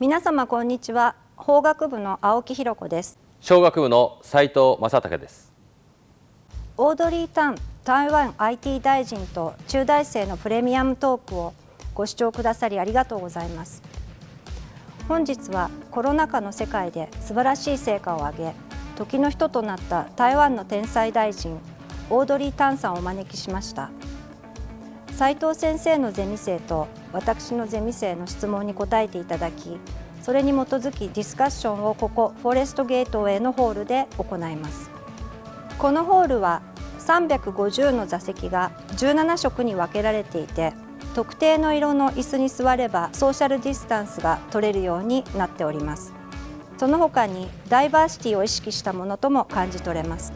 皆様こんにちは。法学部の青木弘子です。小学部の斉藤正武です。オードリー・タン台湾 IT 大臣と中大生のプレミアムトークをご視聴くださりありがとうございます。本日はコロナ禍の世界で素晴らしい成果を上げ時の人となった台湾の天才大臣オードリー・タンさんをお招きしました。斉藤先生のゼミ生と私のゼミ生の質問に答えていただきそれに基づきディスカッションをここフォレストゲートウェイのホールで行います。このホールは350の座席が17色に分けられていて特定の色の椅子に座ればソーシャルディスタンスが取れるようになっております。その他にダイバーシティを意識したものとも感じ取れます。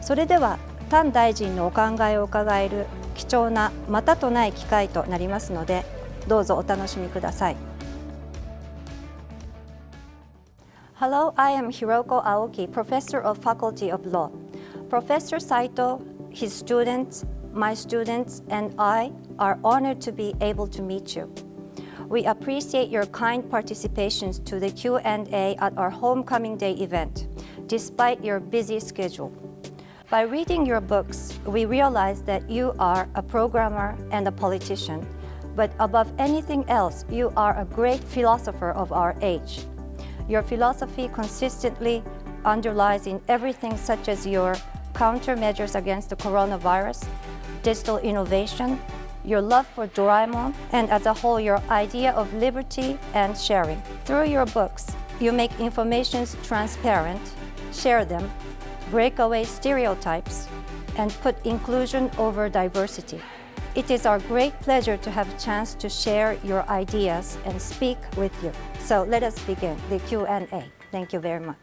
それでは丹大臣のお考えを伺える貴重なまたとない機会となりますのでどうぞお楽しみください Hello, I am Hiroko Aoki, Professor of Faculty of Law. Professor Saito, his students, my students, and I are honored to be able to meet you. We appreciate your kind participations to the Q&A at our Homecoming Day event, despite your busy schedule. By reading your books, we realize that you are a programmer and a politician, but above anything else, you are a great philosopher of our age. Your philosophy consistently underlies in everything such as your countermeasures against the coronavirus, digital innovation, your love for Doraemon, and as a whole, your idea of liberty and sharing. Through your books, you make informations transparent, share them, break away stereotypes, and put inclusion over diversity. It is our great pleasure to have a chance to share your ideas and speak with you. So let us begin the Q&A. Thank you very much.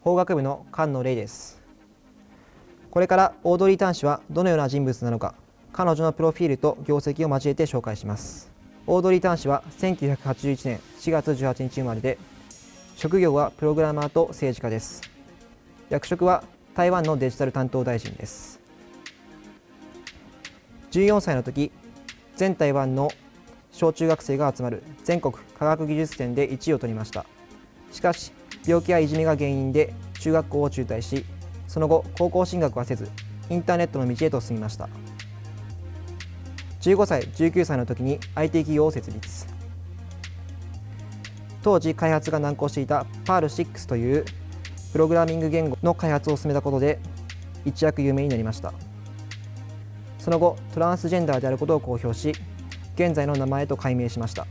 法学部の菅野玲ですこれからオードリー・タン氏はどのような人物なのか彼女のプロフィールと業績を交えて紹介しますオードリー・タン氏は1981年4月18日生まれで職業はプログラマーと政治家です。役職は台湾のデジタル担当大臣です。14歳の時全台湾の小中学生が集まる全国科学技術展で1位を取りました。しかし病気やいじめが原因で中学校を中退しその後高校進学はせずインターネットの道へと進みました。15歳19歳の時に IT 企業を設立。当時開発が難航していた PAL6 というプログラミング言語の開発を進めたことで一躍有名になりました。その後トランスジェンダーであることを公表し現在の名前と改名しました。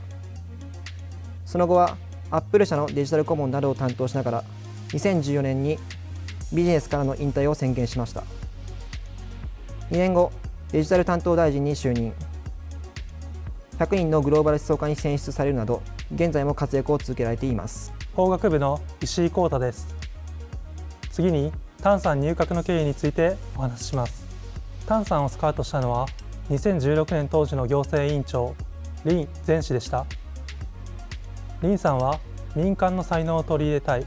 その後はアップル社のデジタル顧問などを担当しながら2014年にビジネスからの引退を宣言しました。2年後デジタル担当大臣に就任。100人のグローバル思想家に選出されるなど現在も活躍を続けられています。法学部の石井光太です。次に丹さん入閣の経緯についてお話しします。丹さんをスカウトしたのは2016年当時の行政委員長林前氏でした。林さんは民間の才能を取り入れたい。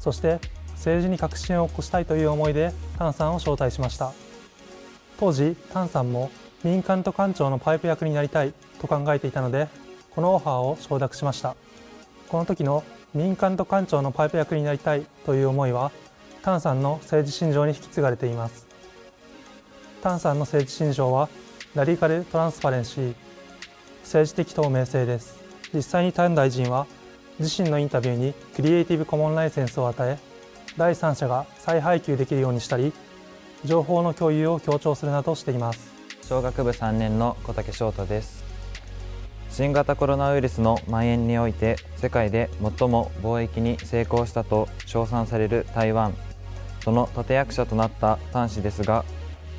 そして政治に革新を起こしたいという思いで丹さんを招待しました。当時丹さんも民間と官庁のパイプ役になりたいと考えていたのでこのオファーを承諾しました。この時の民間と官庁のパイプ役になりたいという思いは丹さんの政治信条に引き継がれています。丹さんの政治信条はラディカルトランスパレンシー政治的透明性です。実際に丹大臣は自身のインタビューにクリエイティブコモンライセンスを与え第三者が再配給できるようにしたり情報の共有を強調するなどしています。小学部3年の小竹翔太です。新型コロナウイルスの蔓延において世界で最も貿易に成功したと称賛される台湾。その立役者となった端氏ですが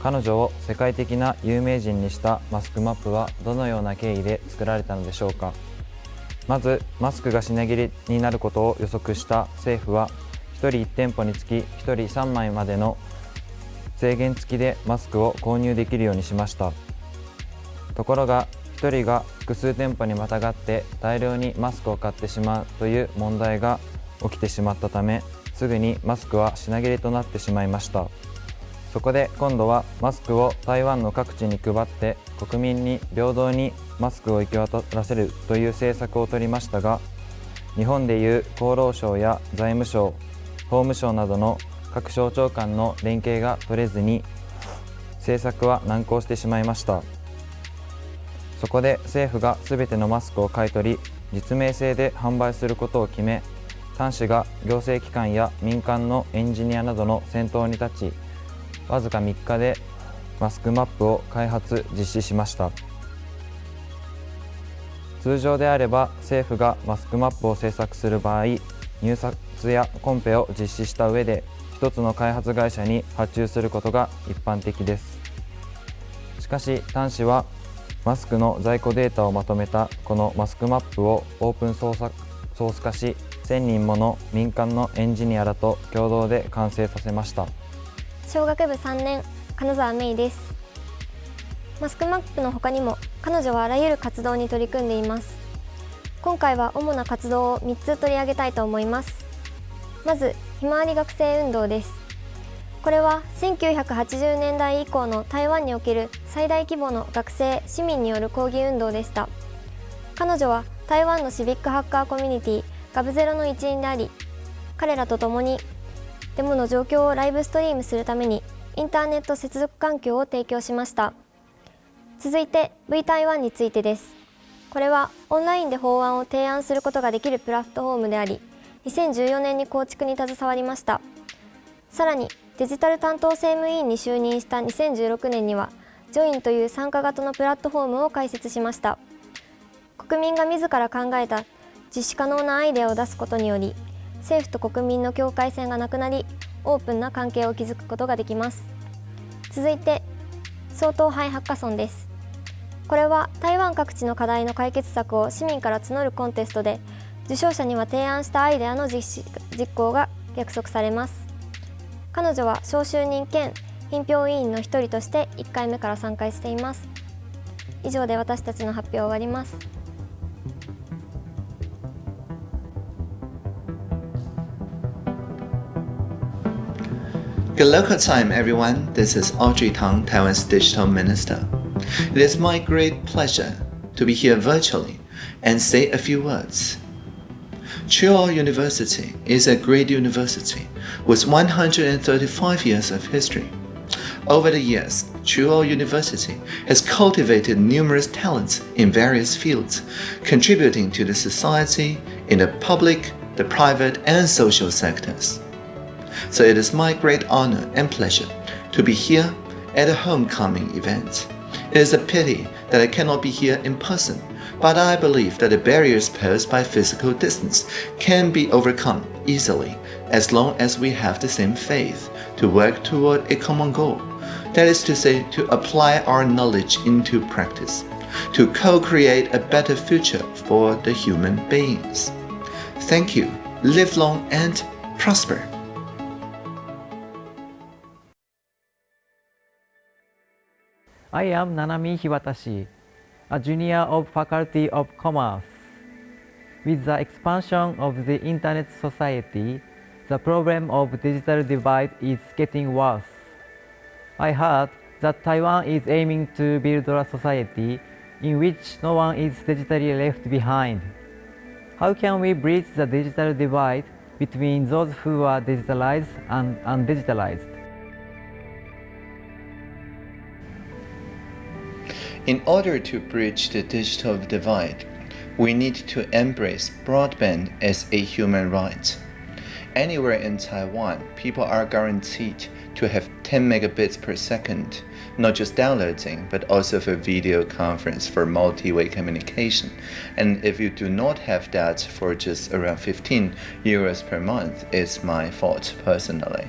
彼女を世界的な有名人にしたマスクマップはどのような経緯で作られたのでしょうか。まずマスクが品切れになることを予測した政府は1人1店舗につき1人3枚までの制限付きでマスクを購入できるようにしました。ところが1人が複数店舗にまたがって大量にマスクを買ってしまうという問題が起きてしまったためすぐにマスクは品切れとなってしまいました。そこで今度はマスクを台湾の各地に配って国民に平等にマスクを行き渡らせるという政策を取りましたが日本でいう厚労省や財務省法務省などの各省庁間の連携が取れずに政策は難航してしまいました。そこで政府が全てのマスクを買い取り実名制で販売することを決め端子が行政機関や民間のエンジニアなどの先頭に立ちわずか3日でマスクマップを開発実施しました。通常であれば政府がマスクマップを制作する場合入札やコンペを実施した上で1つの開発会社に発注することが一般的です。しかし端子はマスクの在庫データをまとめたこのマスクマップをオープンソース化し1000人もの民間のエンジニアらと共同で完成させました。小学部3年金沢芽衣です。マスクマップの他にも彼女はあらゆる活動に取り組んでいます。今回は主な活動を3つ取り上げたいと思います。まずひまわり学生運動です。これは1980年代以降の台湾における最大規模の学生市民による抗議運動でした。彼女は台湾のシビックハッカーコミュニティガブゼロの一員であり彼らと共にデモの状況をライブストリームするためにインターネット接続環境を提供しました。続いて V 台湾についてです。これはオンラインで法案を提案することができるプラットフォームであり2014年に構築に携わりました。さらにデジタル担当政務委員に就任した2016年にはジョインという参加型のプラットフォームを開設しました。国民が自ら考えた実施可能なアイデアを出すことにより政府と国民の境界線がなくなりオープンな関係を築くことができます。続いて総統杯ハッカソンです。これは台湾各地の課題の解決策を市民から募るコンテストで受賞者には提案したアイデアの実施実行が約束されます。彼女は招集人兼品評委員の一人として1回目から参加しています以上で私たちの発表を終わります Good local time, everyone. This is Audrey Tang, Taiwan's digital minister. It is my great pleasure to be here virtually and say a few words. Chuo University is a great university with 135 years of history. Over the years, Chuo University has cultivated numerous talents in various fields, contributing to the society in the public, the private, and social sectors. So it is my great honor and pleasure to be here at a homecoming event. It is a pity that I cannot be here in person, but I believe that the barriers posed by physical distance can be overcome easily as long as we have the same faith to work toward a common goal. That is to say, to apply our knowledge into practice, to co-create a better future for the human beings. Thank you. Live long and prosper. I am Nanami Hiwatashi, a junior of Faculty of Commerce. With the expansion of the Internet society, the problem of digital divide is getting worse. I heard that Taiwan is aiming to build a society in which no one is digitally left behind. How can we bridge the digital divide between those who are digitalized and undigitalized? In order to bridge the digital divide, we need to embrace broadband as a human right. Anywhere in Taiwan, people are guaranteed to have 10 megabits per second, not just downloading, but also for video conference for multi-way communication. And if you do not have that for just around 15 euros per month, it's my fault personally.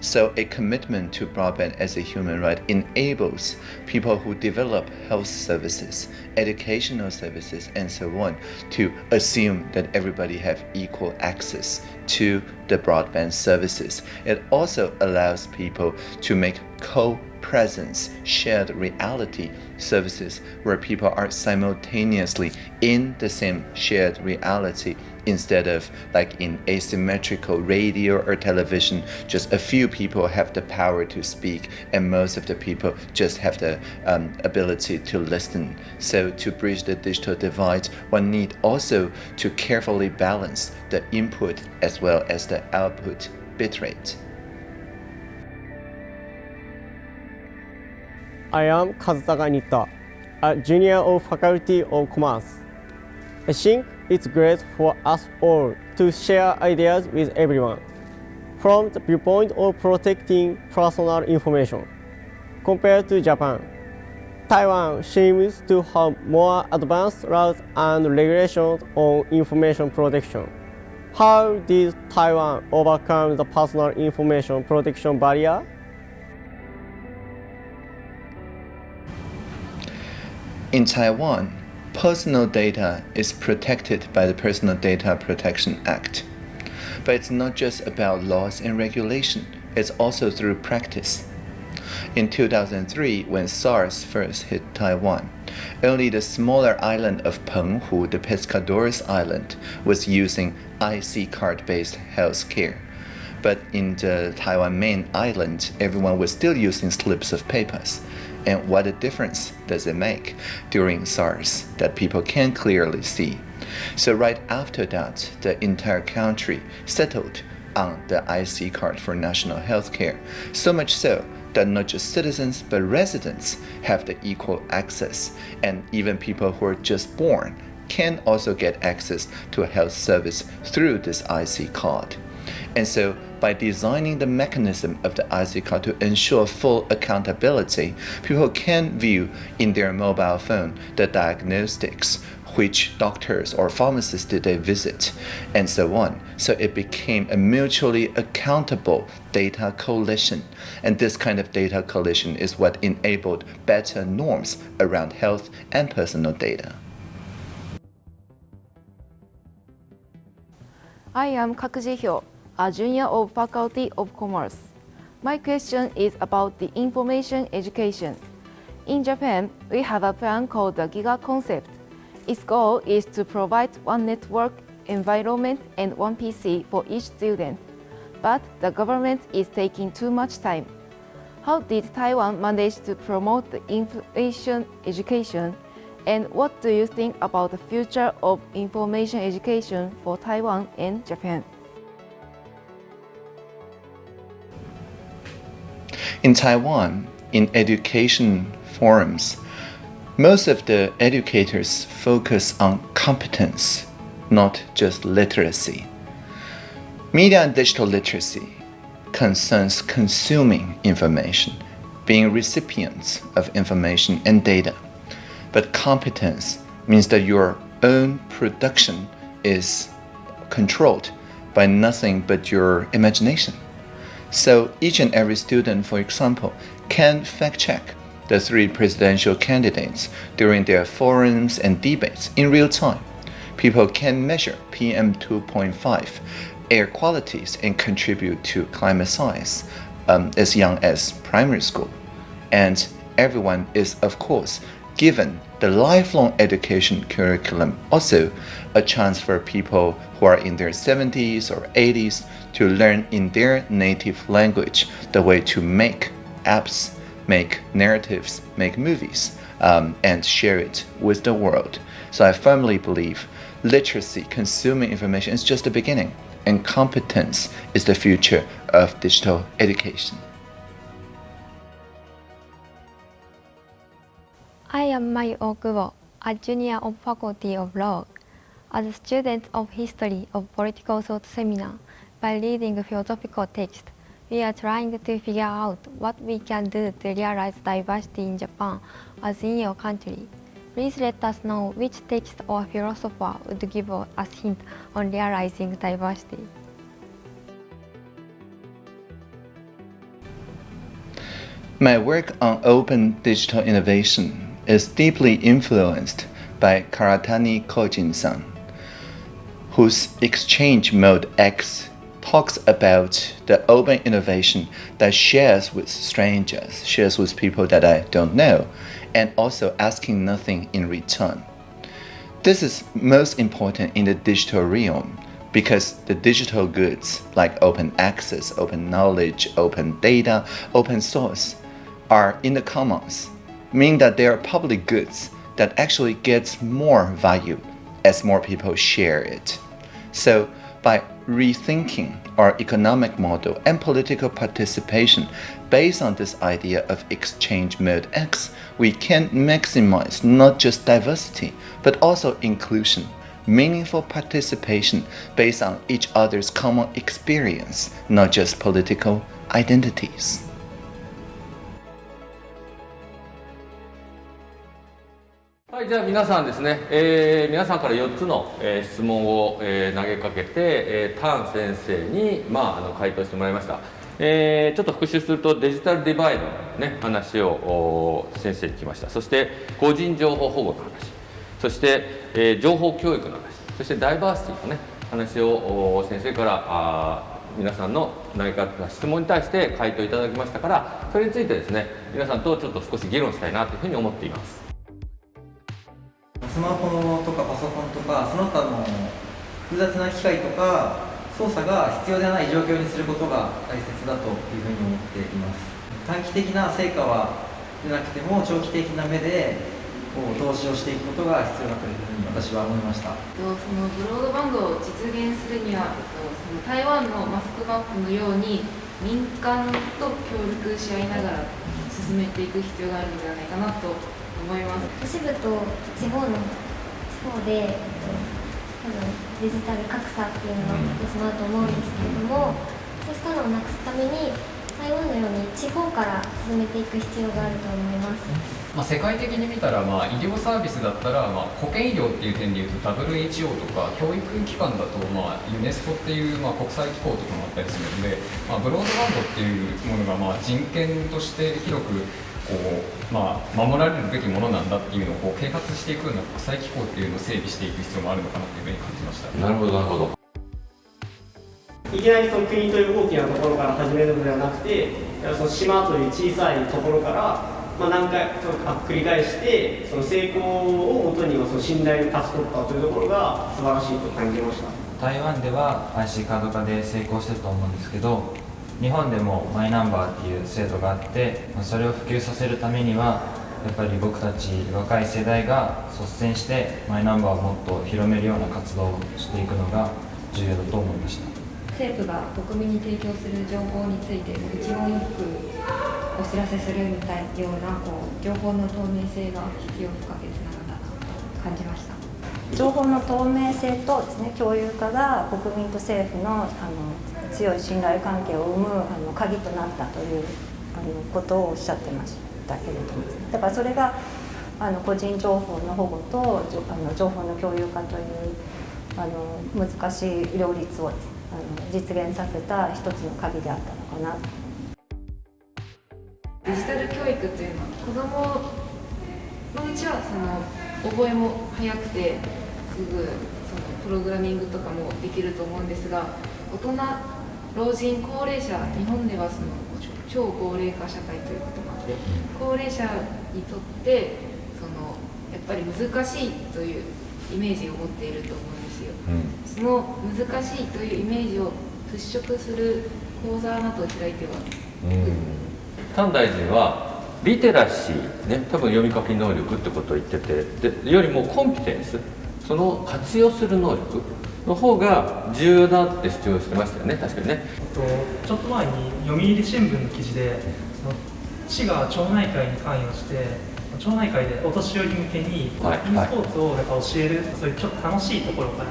So a commitment to broadband as a human right enables people who develop health services, educational services, and so on to assume that everybody have equal access to the broadband services. It also allows people to make co presence, shared reality services where people are simultaneously in the same shared reality instead of like in asymmetrical radio or television, just a few people have the power to speak and most of the people just have the um, ability to listen. So to bridge the digital divide, one need also to carefully balance the input as well as the output bitrate. I am Kazutaka a junior of Faculty of Commerce. I think it's great for us all to share ideas with everyone from the viewpoint of protecting personal information. Compared to Japan, Taiwan seems to have more advanced laws and regulations on information protection. How did Taiwan overcome the personal information protection barrier? In Taiwan, personal data is protected by the Personal Data Protection Act. But it's not just about laws and regulation, it's also through practice. In 2003, when SARS first hit Taiwan, only the smaller island of Penghu, the Pescadores Island, was using IC card based health care. But in the Taiwan main island, everyone was still using slips of papers and what a difference does it make during SARS that people can clearly see. So right after that, the entire country settled on the IC card for national health care, so much so that not just citizens but residents have the equal access, and even people who are just born can also get access to a health service through this IC card. And so by designing the mechanism of the IC card to ensure full accountability, people can view in their mobile phone the diagnostics, which doctors or pharmacists did they visit, and so on. So it became a mutually accountable data coalition. And this kind of data coalition is what enabled better norms around health and personal data. I am Kak Ji-hyo, a junior of Faculty of Commerce. My question is about the information education. In Japan, we have a plan called the GIGA concept. Its goal is to provide one network environment and one PC for each student. But the government is taking too much time. How did Taiwan manage to promote the information education and what do you think about the future of information education for Taiwan and Japan? In Taiwan, in education forums, most of the educators focus on competence, not just literacy. Media and digital literacy concerns consuming information, being recipients of information and data. But competence means that your own production is controlled by nothing but your imagination. So each and every student, for example, can fact check the three presidential candidates during their forums and debates in real time. People can measure PM 2.5 air qualities and contribute to climate science um, as young as primary school. And everyone is, of course, given the lifelong education curriculum also a chance for people who are in their 70s or 80s to learn in their native language the way to make apps, make narratives, make movies, um, and share it with the world. So I firmly believe literacy, consuming information is just the beginning, and competence is the future of digital education. I am Mai Okubo, a junior of Faculty of Law. As a student of History of Political Thought Seminar, by reading philosophical text, we are trying to figure out what we can do to realize diversity in Japan as in your country. Please let us know which text or philosopher would give us hint on realizing diversity. My work on open digital innovation is deeply influenced by Karatani Kojin-san, whose Exchange Mode X talks about the open innovation that shares with strangers, shares with people that I don't know, and also asking nothing in return. This is most important in the digital realm because the digital goods like open access, open knowledge, open data, open source are in the commons, meaning that they are public goods that actually gets more value as more people share it. So by rethinking our economic model and political participation based on this idea of exchange mode X, we can maximize not just diversity, but also inclusion, meaningful participation based on each other's common experience, not just political identities. はい、じゃあ皆さんですね、えー、皆さんから4つの、えー、質問を、えー、投げかけて、えー、タン先生に、まあ、あの回答してもらいました。えー、ちょっと復習するとデジタルデバイドの、ね、話を先生に聞きましたそして個人情報保護の話そして、えー、情報教育の話そしてダイバーシティの、ね、話を先生からあ皆さんの投げかけた質問に対して回答いただきましたからそれについてですね皆さんとちょっと少し議論したいなというふうに思っています。スマホとかパソコンとかその他の複雑な機械とか操作が必要ではない状況にすることが大切だというふうに思っています。短期的な成果は出なくても長期的な目でこう投資をしていくことが必要だというふうに私は思いました。そのブロードバンドを実現するにはその台湾のマスクバンクのように民間と協力し合いながら進めていく必要があるのではないかなと思います都市部と地方の地方で多分デジタル格差っていうのが起きてしまうと思うんですけれども、そうしたのをなくすために台湾のように地方から進めていく必要があると思います。まあ、世界的に見たら、まあ、医療サービスだったら、まあ、保健医療っていう点でいうと WHO とか教育機関だと、まあ、ユネスコっていう、まあ、国際機構とかもあったりするので、まあ、ブロードバンドっていうものが、まあ、人権として広くこう、まあ、守られるべきものなんだっていうのをこう啓発していくような国際機構っていうのを整備していく必要もあるのかなというふうに感じました。なるほどなるほど。いきなりその国という大きなところから始めるのではなくてその島という小さいところから、まあ、何回繰り返してその成功をもとにその信頼を勝ち取ったというところが素晴らしいと感じました。台湾では IC カード化で成功してると思うんですけど日本でもマイナンバーっていう制度があってそれを普及させるためにはやっぱり僕たち若い世代が率先してマイナンバーをもっと広めるような活動をしていくのが重要だと思いました。政府が国民に提供する情報について一言一句お知らせするみたいなようなこう情報の透明性が必要不可欠なのだと感じました。情報の透明性とですね共有化が国民と政府のあの強い信頼関係を生むあの鍵となったというあのことをおっしゃってましたけれども、だからそれがあの個人情報の保護とあの情報の共有化というあの難しい両立をあの実現させた一つの鍵であったのかな。デジタル教育というのは子どものうちはその覚えも早くてすぐそのプログラミングとかもできると思うんですが大人老人高齢者日本ではその超高齢化社会ということもあって高齢者にとってそのやっぱり難しいというイメージを持っていると思うんですよ、うん、その難しいというイメージを払拭する講座などを開いては、うん、丹大臣はリテラシーね多分読み書き能力ってことを言っててでよりもコンピテンスその活用する能力の方が重要だって主張してましたよね確かにね。ちょっと前に読売新聞の記事でその市が町内会に関与して町内会でお年寄り向けに e スポーツをやっぱ教える、そういうちょっと楽しいところから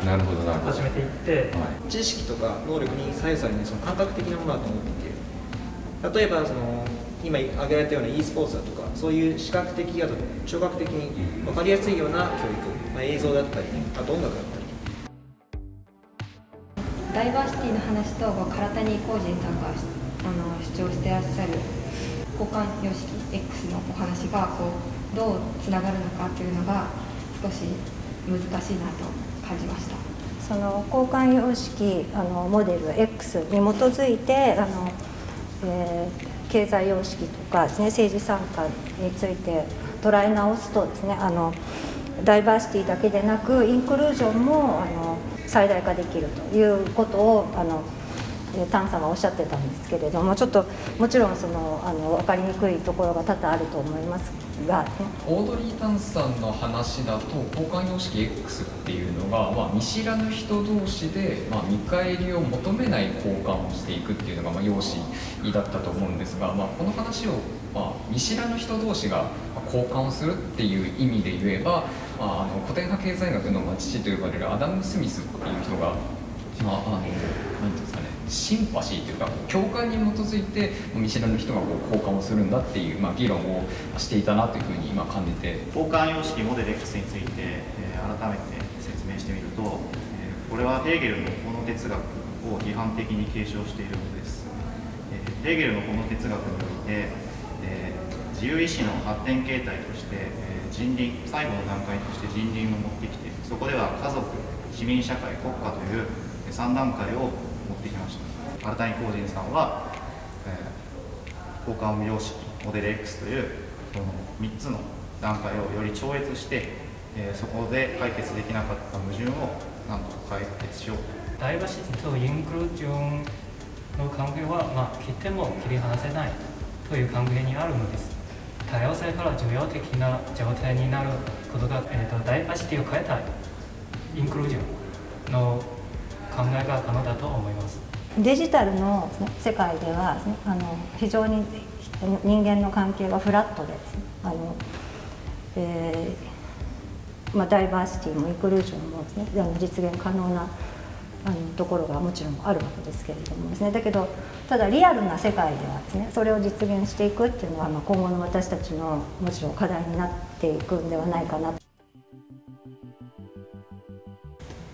始めていって、知識とか能力に左右されないその感覚的なものだと思っていて例えばその今挙げられたような e スポーツだとかそういう視覚的やと聴覚的に分かりやすいような教育、まあ、映像だったり、ね、あと音楽だったり。ダイバーシティの話と唐谷浩人さんがあの主張してらっしゃる交換様式 X のお話がこうどうつながるのかというのが少し難しいなと感じました。そその交換様式あのモデル X に基づいてあの、えー、経済様式とかです、ね、政治参加について捉え直すとですねあのダイバーシティだけでなくインクルージョンもあの最大化できるということをあのタンさんはおっしゃってたんですけれどもちょっともちろんそのあの分かりにくいところが多々あると思いますが、オードリー・タンさんの話だと交換様式 X っていうのが、まあ、見知らぬ人同士で、まあ、見返りを求めない交換をしていくっていうのが、まあ、容姿だったと思うんですが、まあ、この話を、まあ、見知らぬ人同士が交換をするっていう意味で言えば、まあ、あの古典派経済学の父と呼ばれるアダム・スミスっていう人が、まあ、あのなんていうんですかねシンパシーというか共感に基づいて見知らぬ人がこう交換をするんだっていう、まあ、議論をしていたなというふうに今感じて。交換様式モデル X について、えー、改めて説明してみると、えー、これはヘーゲルのこの哲学を批判的に継承しているものです、えー、ヘーゲルのこの哲学において、えー、自由意志の発展形態として、人倫最後の段階として人倫を持ってきてそこでは家族市民社会国家という3段階を持ってきました。新谷光人さんは、えー、交換様式モデル X というその3つの段階をより超越して、えー、そこで解決できなかった矛盾をなんとか解決しようと。ダイバーシティとインクルージョンの関係は、まあ、切っても切り離せないという関係にあるのです。多様性から重要的な状態になることが、えーと、ダイバーシティを変えたいインクルージョンの考えが可能だと思います。デジタルの世界ではあの非常に人間の関係はフラットであの、えーまあ、ダイバーシティもインクルージョンも、ね、実現可能なあのところがもちろんあるわけですけれどもですね。だけどただリアルな世界ではですねそれを実現していくっていうのは、まあ、今後の私たちのもちろん課題になっていくんではないかな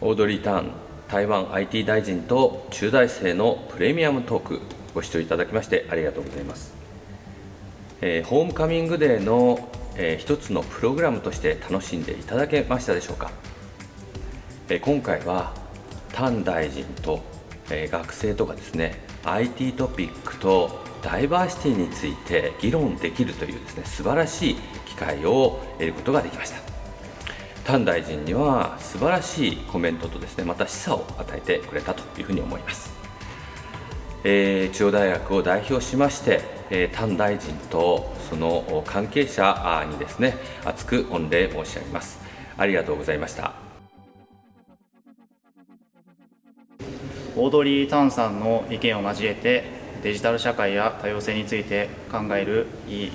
オードリー・ターン台湾 IT 大臣と中大生のプレミアムトークご視聴いただきましてありがとうございます、えー、ホームカミングデーの、えー、一つのプログラムとして楽しんでいただけましたでしょうか、えー、今回は丹大臣と、えー、学生とかですね IT トピックとダイバーシティについて議論できるというですね素晴らしい機会を得ることができました。丹大臣には素晴らしいコメントとですねまた示唆を与えてくれたというふうに思います、えー、中央大学を代表しまして、えー、丹大臣とその関係者にですね厚く御礼申し上げます。ありがとうございました。オードリー・タンさんの意見を交えてデジタル社会や多様性について考えるいい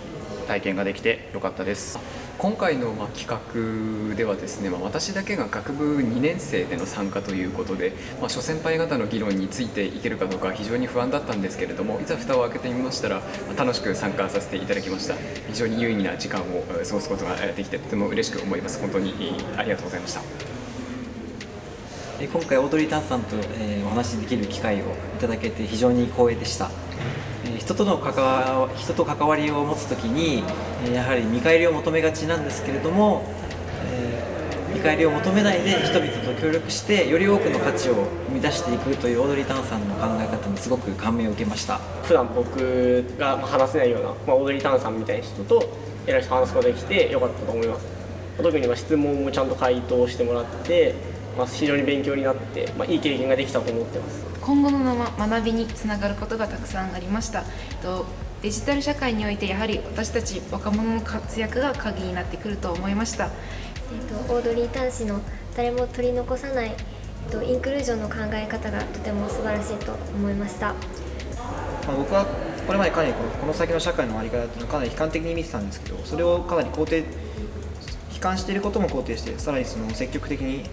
体験ができてよかったです。今回のま企画ではですね、ま、私だけが学部2年生での参加ということで、まあ、諸先輩方の議論についていけるかどうか非常に不安だったんですけれどもいざ蓋を開けてみましたら、楽しく参加させていただきました。非常に有意義な時間を過ごすことができてとても嬉しく思います。本当にありがとうございました。今回オードリー・タンさんと、えお話しできる機会をいただけて非常に光栄でした。人との関わ人と関わりを持つ時にやはり見返りを求めがちなんですけれども、え、見返りを求めないで人々と協力してより多くの価値を生み出していくというオードリー・タンさんの考え方にすごく感銘を受けました。普段僕が話せないような、まあ、オードリー・タンさんみたいな人と偉い人話すことができてよかったと思います。特に質問もちゃんと回答してもらって、まあ、非常に勉強になって、まあ、いい経験ができたと思ってます。今後の学びにつながることがたくさんありました。デジタル社会においてやはり私たち若者の活躍が鍵になってくると思いました、えーと、オードリー・タン氏の誰も取り残さない、えーと、インクルージョンの考え方がとても素晴らしいと思いました、まあ、僕はこれまでかなりこの先の社会の在り方っていうのはかなり悲観的に見てたんですけどそれをかなり肯定悲観していることも肯定してさらにその積極的に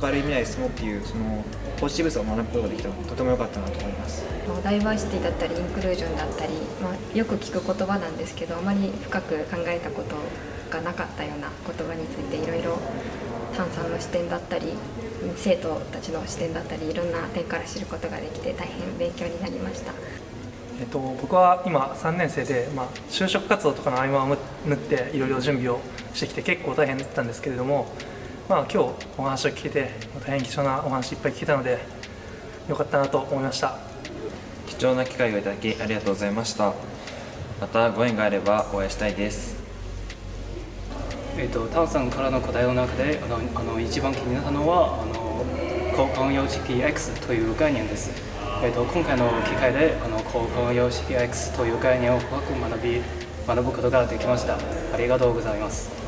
明るい未来進もうっていうそのポジティブさを学ぶことができたとても良かったなと思いますダイバーシティだったりインクルージョンだったり、まあ、よく聞く言葉なんですけどあまり深く考えたことがなかったような言葉についていろいろ炭酸の視点だったり生徒たちの視点だったりいろんな点から知ることができて大変勉強になりました。えっと、僕は今3年生で、まあ、就職活動とかの合間を縫っていろいろ準備をしてきて結構大変だったんですけれどもまあ、今日お話を聞けて大変貴重なお話いっぱい聞けたのでよかったなと思いました。貴重な機会をいただきありがとうございました。またご縁があればお会いしたいです。えっと、タンさんからの答えの中であのあの一番気になったのはあの交換様式 X という概念です、えっと、今回の機会であの交換様式 X という概念を深く学び学ぶことができました。ありがとうございます